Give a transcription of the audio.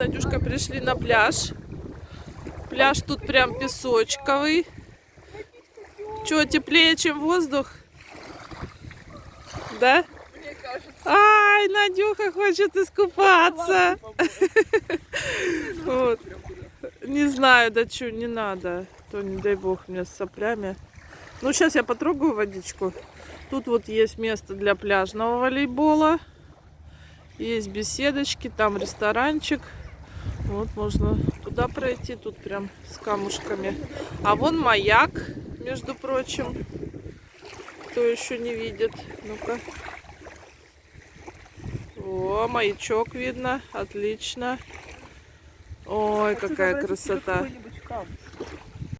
Надюшка, пришли на пляж. Пляж тут прям песочковый. Что, теплее, чем воздух? Да? Мне кажется. Ай, Надюха хочет искупаться. Вот. Не знаю, да что, не надо. То не дай бог мне с соплями. Ну, сейчас я потрогаю водичку. Тут вот есть место для пляжного волейбола. Есть беседочки, там ресторанчик. Вот можно туда пройти, тут прям с камушками. А вон маяк, между прочим. Кто еще не видит? Ну-ка. О, маячок видно. Отлично. Ой, Хочу какая красота.